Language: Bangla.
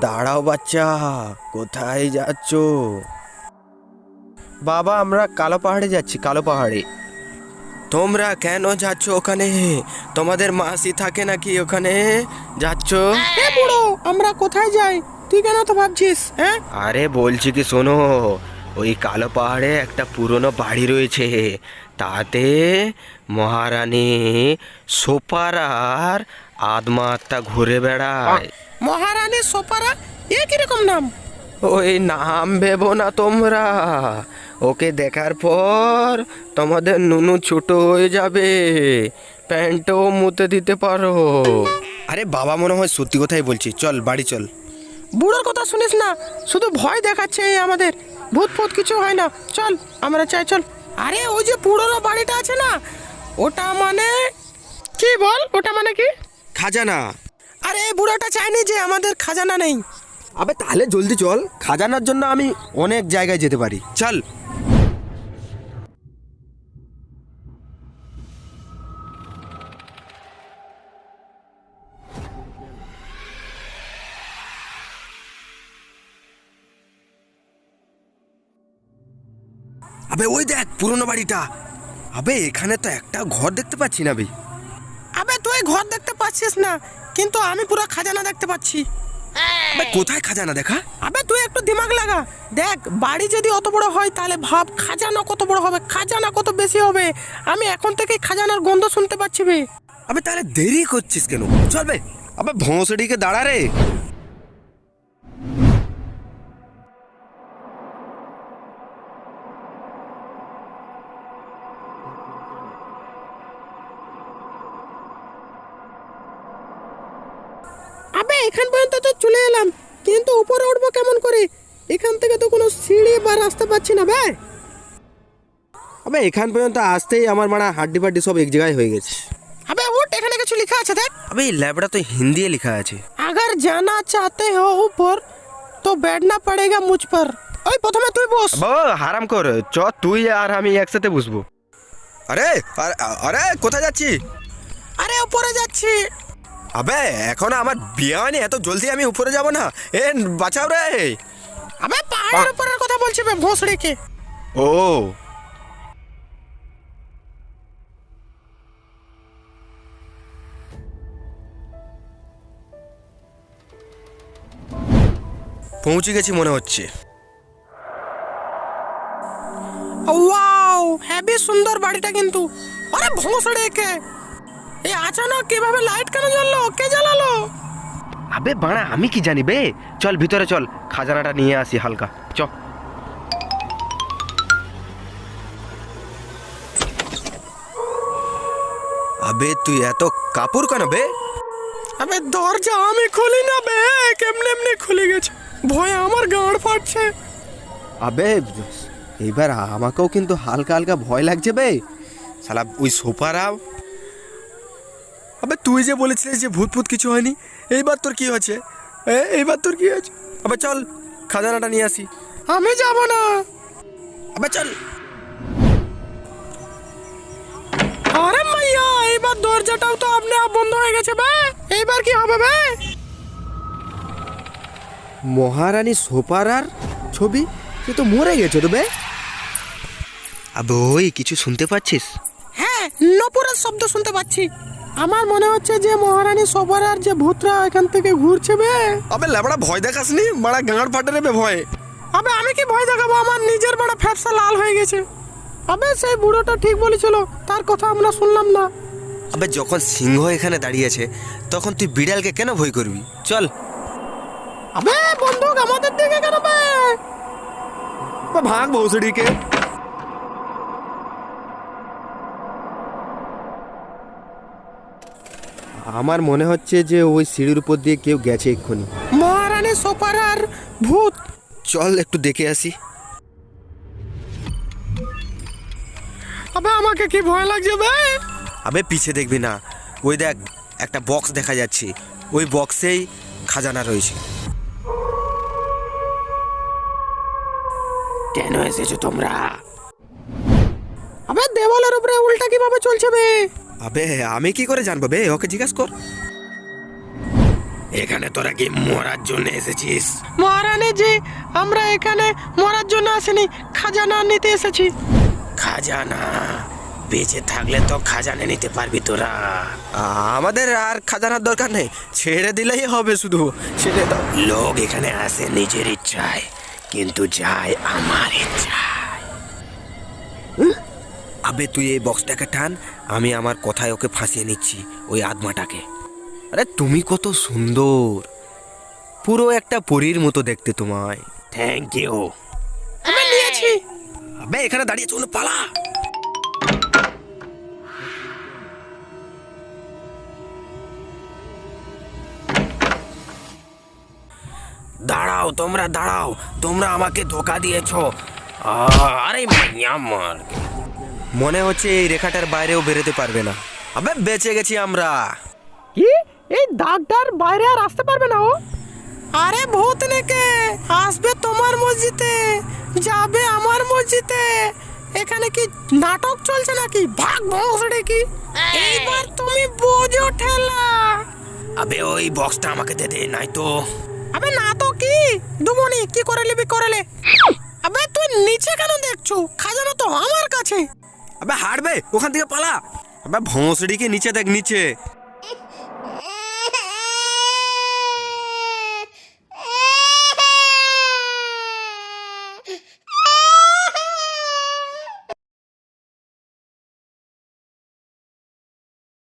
দাঁড়াও বাচ্চা কোথায় যাচ্ছ? বাবা আমরা কালো পাহাড়ে যাচ্ছি কালো পাহাড়ে। তোমরা কেন যাচ্ছ ওখানে? তোমাদের মাসি থাকে নাকি ওখানে? যাচ্ছ? বুড়ো আমরা কোথায় যাই? তুই কেন তো ভাবছিস হ্যাঁ? আরে বলছি কি শোনো ওই কালো পাহাড়ে একটা পুরনো বাড়ি রয়েছে। তাতে মহারানী সোপারার আত্মা আত্মা ঘুরে বেড়ায়। মহারানী সোপারা এ কীরকম নাম? ওই নাম ভেবো না তোমরা। ওকে দেখার পর তোমাদের নুনু ছোট হয়ে যাবে। প্যান্টও মুতে দিতে পারো। আরে বাবা মনে হয় সত্যি কথাই বলছি। চল বাড়ি চল। বুড়োর কথা শুনিস না? শুধু ভয় দেখাচ্ছে এই আমাদের। ভূত ফুত কিছু হয় না। চল আমরা চাই চল। আরে ওই যে পুরনো বাড়িটা আছে না? ওটা মানে কি বল? ওটা মানে কি? খাজানা। আরে বুড়োটা চাইনি যে আমাদের খাজানা নেই। আবে তাহলে জলদি চল, খাজানার জন্য আমি অনেক জায়গায় যেতে পারি। চল। আবে ওই দেখ পুরনো বাড়িটা। আবে এখানে তো একটা ঘর দেখতে পাচ্ছি না আবে তুই ঘর দেখতে পাচ্ছিস না কিন্তু আমি পুরো খাজানা দেখতে পাচ্ছি। কোথায় খাজানা দেখা? আবে তুই একটু দিমাগ লাগা। দেখ বাড়ি যদি অত বড় হয় তাহলে ভাব খাজানা কত বড় হবে খাজানা কত বেশি হবে? আমি এখন থেকে খাজানার গন্ধ শুনতে পাচ্ছি বে। আবে তাহলে দেরি করছিস কেন? চল বে আবে ভোঁসড়িকে দাঁড়া রে। এখান পর্যন্ত তো চলে এলাম কিন্তু উপরে উঠবো কেমন করে এখান থেকে তো কোনো সিঁড়ি বা রাস্তা পাচ্ছি না ভাই আবে এখান পর্যন্ত আসতেই আমার মানা হাড্ডি ফাড্ডি সব এক জায়গায় হয়ে গেছে আবে উঠ এখানে কিছু লেখা আছে দেখ আবে এই ল্যাবটা তো হিন্দি লেখা আছে अगर जाना चाहते हो ऊपर तो बैठना पड़ेगा मुझ पर ওই প্রথমে তুই বস বাবা হারাম কর চ তুই আর আমি একসাথে বসবো আরে আরে- আরে কোথায় যাচ্ছি আরে উপরে যাচ্ছি আবে এখন আমার বিয়ে হয়নি এত জলদি আমি উপরে যাব না। এ বাঁচাও রে। আবে পাহাড়ের উপরের কথা বলছি বে ভোসড়িকে। ও। পৌঁছে গেছি মনে হচ্ছে। ওয়াও হেভি সুন্দর বাড়িটা কিন্তু। আরে ভোসড়িকে। এই আচানক কীভাবে লাইট কেন জ্বললো? কে জ্বালালো? আবে বাড়া আমি কি জানি বে? চল ভিতরে চল খাজানাটা নিয়ে আসি হালকা। চ। আবে তুই এত কাপড় কেন বে? আবে দরজা আমি খুলি না বে। কেমনে এমনি খুলে গেছে? ভয়ে আমার গাঁড় ফাটছে। আবে এইবার আমাকেও কিন্তু হালকা হালকা ভয় লাগছে বে। শালা ওই সোফারাও আবে তুই যে বলেছিলিস যে ভূত ভূত কিছু হয়নি এইবার তোর কি হয়েছে? এইবার তোর কি হয়েছে? আবার চল খাজানাটা নিয়ে আসি। আমি যাব না। আবার চল। আরে মাইয়া এইবার দরজাটাও তো আপনি আপ বন্ধ হয়ে গেছে বে। এইবার কি হবে বে? মহারানী সোপারার ছবি? সে তো মরে গেছে তো বে। আবে ওই কিছু শুনতে পাচ্ছিস? হ্যাঁ নপুরের শব্দ শুনতে পাচ্ছি। আমার মনে হচ্ছে যে মহারানী সবার আর যে ভূতরা এখান থেকে ঘুরছে বে আবে ল্যাবড়া ভয় দেখাসনি? মারা গাঁড় ফাটে রে বে ভয়। আবে আমি কি ভয় দেখাবো? আমার নিজের বড় ফ্যাপসা লাল হয়ে গেছে। আবে সেই বুড়োটা ঠিক বলেছিল তার কথা আমরা শুনলাম না। আবে যখন সিংহ এখানে দাঁড়িয়েছে তখন তুই বিড়ালকে কেন ভয় করবি? চল। আবে বন্দুক আমাদের দিকে কেন বে? ভাগ ভৌসড়িকে। আমার মনে হচ্ছে যে ওই সিঁড়ির উপর দিয়ে কেউ গেছে এক্ষুনি। মহারানী সোপারার ভূত। চল একটু দেখে আসি। আবে আমাকে কি ভয় লাগছে বে? আবে পিছে দেখবি না। ওই দেখ একটা বক্স দেখা যাচ্ছে। ওই বক্সেই খাজানা রয়েছে। কেন এসেছ তোমরা? আবে দেওয়ালের উপরে উল্টা কীভাবে চলছে বে? আবে আমি কি করে জানব বে? ওকে জিজ্ঞাসা কর। এখানে তোরা কি মরার জন্য এসেছিস? মহারানী জি আমরা এখানে মরার জন্য আসিনি খাজানা নিতে এসেছি। খাজানা? বেঁচে থাকলে তো খাজানা নিতে পারবি তোরা। আমাদের আর খাজানার দরকার নেই। ছেড়ে দিলেই হবে শুধু। ছেড়ে দাও। লোক এখানে আসে নিজের ইচ্ছায় কিন্তু যায় আমার ইচ্ছায়। আবে তুই এই বক্সটাকে টান আমি আমার কথায় ওকে ফাঁসিয়ে নিচ্ছি ওই আদমাটাকে। আরে তুমি কত সুন্দর। পুরো একটা পরীর মতো দেখতে তোমায়। থ্যাংক ইউ আমি নিয়েছি। আবে এখানে দাঁড়িয়ে চলো পালা। দাঁড়াও তোমরা দাঁড়াও। তোমরা আমাকে ধোকা দিয়েছ। আরে আরে আমার মনে হচ্ছে এই রেখাটার বাইরেও বেরোতে পারবে না। আবে বেঁচে গেছি আমরা। কি? এই দাগটার বাইরে আর আসতে পারবে না ও? আরে ভূত নেকে আসবে তোমার মসজিদে যাবে আমার মসজিদে। এখানে কি নাটক চলছে নাকি? ভাগ ভংসড়ে কি এইবার তুমি বোঝো ঠেলা। আবে ওই বক্সটা আমাকে দে দে নাই তো। আবে না তো কি? দুমনি কি করে নিবি করে লে আবে তুই নিচে কেন দেখছ? খাজানা তো আমার কাছে। আবে হাঁটবে ওখান থেকে পালা। আবে ভোঁসড়িকে নিচে দেখ নিচে।